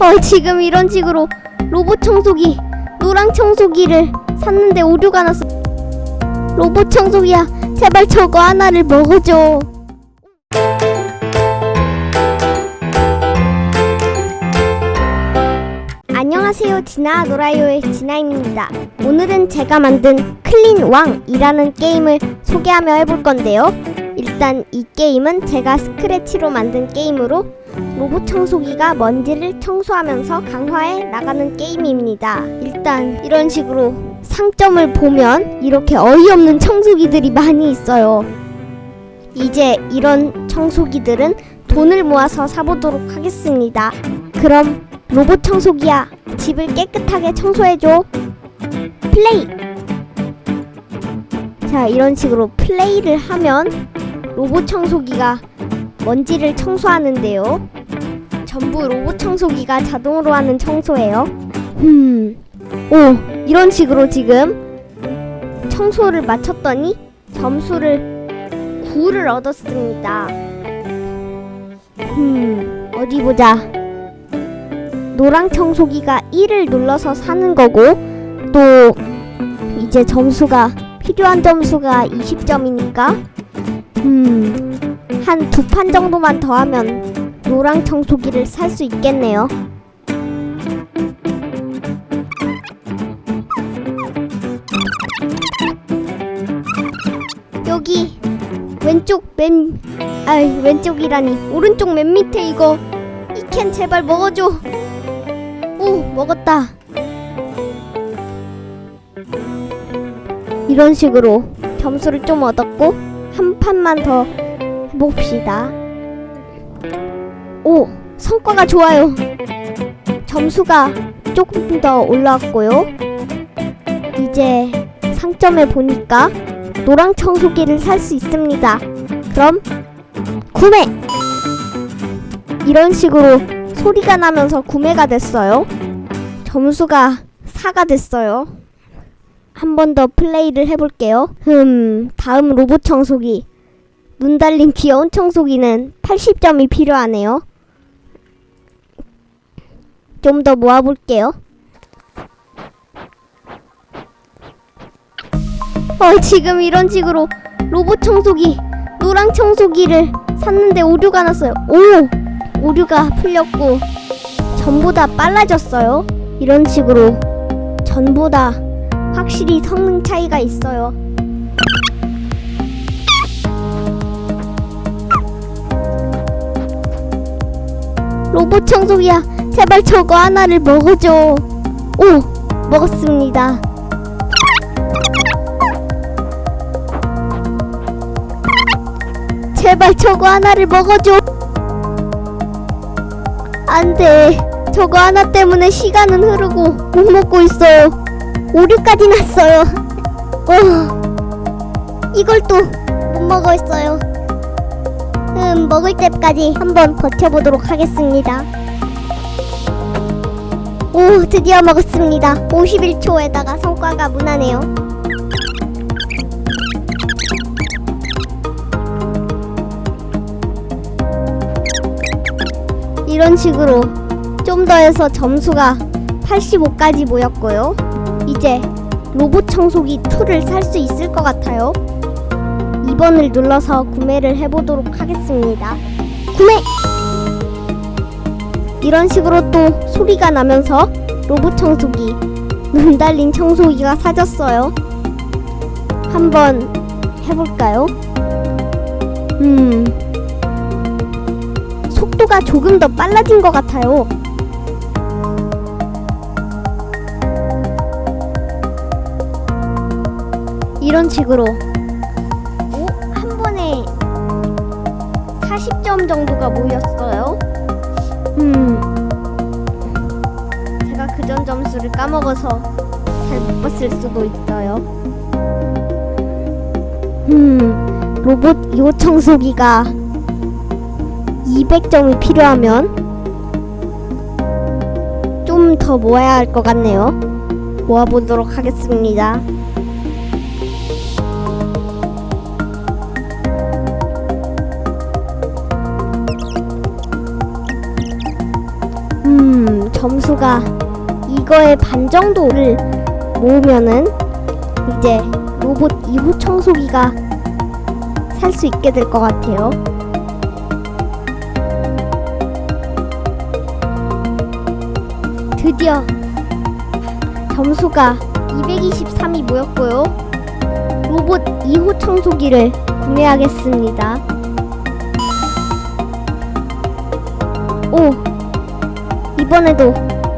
어, 지금 이런 식으로 로봇 청소기, 노랑 청소기를 샀는데 오류가 났어. 로봇 청소기야, 제발 저거 하나를 먹어줘. 안녕하세요 진아 노라요의 진아입니다 오늘은 제가 만든 클린 왕이라는 게임을 소개하며 해볼 건데요 일단 이 게임은 제가 스크래치로 만든 게임으로 로봇 청소기가 먼지를 청소하면서 강화해 나가는 게임입니다 일단 이런 식으로 상점을 보면 이렇게 어이없는 청소기들이 많이 있어요 이제 이런 청소기들은 돈을 모아서 사보도록 하겠습니다 그럼 로봇 청소기야, 집을 깨끗하게 청소해줘. 플레이! 자, 이런 식으로 플레이를 하면 로봇 청소기가 먼지를 청소하는데요. 전부 로봇 청소기가 자동으로 하는 청소예요. 음, 오, 이런 식으로 지금 청소를 마쳤더니 점수를 9를 얻었습니다. 음, 어디 보자. 노랑 청소기가 1을 눌러서 사는 거고 또 이제 점수가 필요한 점수가 20점이니까 음 한 두 판 정도만 더 하면 노랑 청소기를 살 수 있겠네요. 여기 왼쪽 맨 아이 왼쪽이라니 오른쪽 맨 밑에 이거 이 캔 제발 먹어줘. 오 먹었다 이런 식으로 점수를 좀 얻었고 한 판만 더 해봅시다. 오 성과가 좋아요. 점수가 조금 더 올라왔고요. 이제 상점에 보니까 노랑 청소기를 살 수 있습니다. 그럼 구매! 이런 식으로 소리가 나면서 구매가 됐어요. 점수가 4가 됐어요. 한 번 더 플레이를 해볼게요. 흠, 다음 로봇 청소기. 눈 달린 귀여운 청소기는 80점이 필요하네요. 좀 더 모아볼게요. 어, 지금 이런 식으로 로봇 청소기, 노랑 청소기를 샀는데 오류가 났어요. 오! 오류가 풀렸고 전부 다 빨라졌어요. 이런 식으로 전부 다 확실히 성능 차이가 있어요. 로봇 청소기야, 제발 저거 하나를 먹어줘. 오, 먹었습니다. 제발 저거 하나를 먹어줘. 안 돼. 저거 하나 때문에 시간은 흐르고 못 먹고 있어요. 오류까지 났어요. 어. 이걸 또 못 먹어 있어요. 음, 먹을 때까지 한번 버텨보도록 하겠습니다. 오, 드디어 먹었습니다. 51초에다가 성과가 무난해요. 이런 식으로 좀 더 해서 점수가 85까지 모였고요. 이제 로봇 청소기 2를 살 수 있을 것 같아요. 2번을 눌러서 구매를 해보도록 하겠습니다. 구매! 이런 식으로 또 소리가 나면서 로봇 청소기, 눈 달린 청소기가 사졌어요. 한번 해볼까요? 음... 속도가 조금 더 빨라진 것 같아요. 이런 식으로 오, 한 번에 40점 정도가 모였어요. 음, 제가 그전 점수를 까먹어서 잘 못 봤을 수도 있어요. 음, 로봇 요 청소기가 200점이 필요하면 좀더 모아야 할 것 같네요. 모아보도록 하겠습니다. 점수가 이거의 반 정도를 모으면은 이제 로봇 2호 청소기가 살 수 있게 될 것 같아요. 드디어 점수가 223이 모였고요. 로봇 2호 청소기를 구매하겠습니다. 오! 이번에도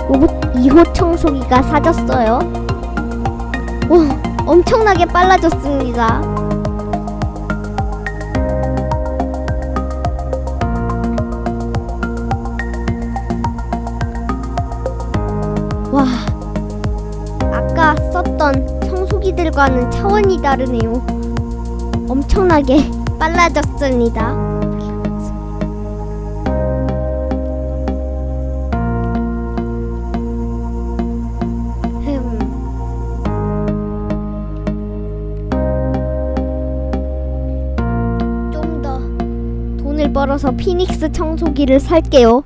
로봇 2호 청소기가 사졌어요. 오! 엄청나게 빨라졌습니다. 와, 아까 썼던 청소기들과는 차원이 다르네요. 엄청나게 빨라졌습니다. 벌어서 피닉스 청소기를 살게요.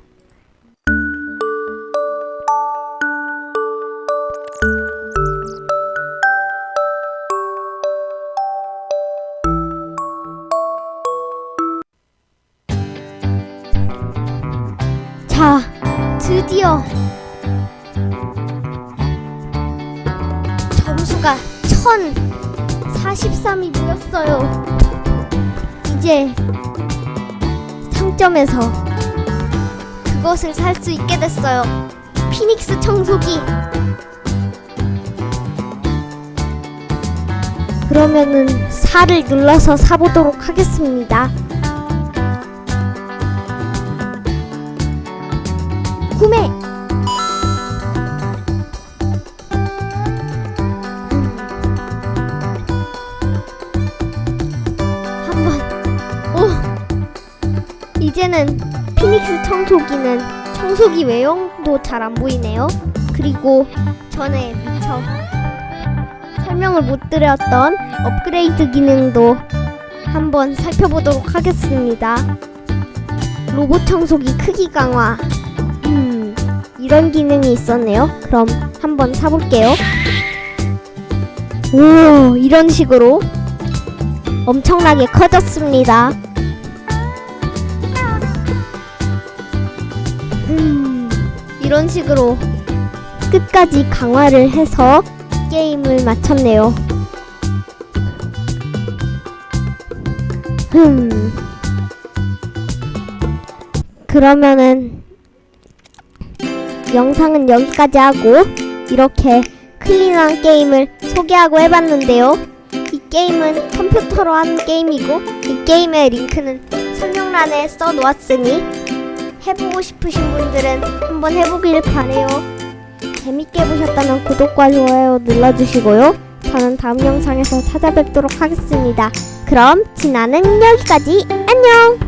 자, 드디어 점수가 1043이 모였어요. 이제 상점에서 그것을 살 수 있게 됐어요. 피닉스 청소기. 그러면은 4를 눌러서 사보도록 하겠습니다. 구매. 이제는 피닉스 청소기는 청소기 외형도 잘 안 보이네요. 그리고 전에 미처 설명을 못 드렸던 업그레이드 기능도 한번 살펴보도록 하겠습니다. 로봇 청소기 크기 강화. 음, 이런 기능이 있었네요. 그럼 한번 사볼게요. 오, 이런 식으로 엄청나게 커졌습니다. 음, 이런 식으로 끝까지 강화를 해서 게임을 마쳤네요. 흠. 그러면은 영상은 여기까지 하고 이렇게 클린한 게임을 소개하고 해봤는데요. 이 게임은 컴퓨터로 하는 게임이고 이 게임의 링크는 설명란에 써놓았으니 해보고 싶으신 분들은 한번 해보길 바래요. 재밌게 보셨다면 구독과 좋아요 눌러주시고요. 저는 다음 영상에서 찾아뵙도록 하겠습니다. 그럼 진아는 여기까지 안녕!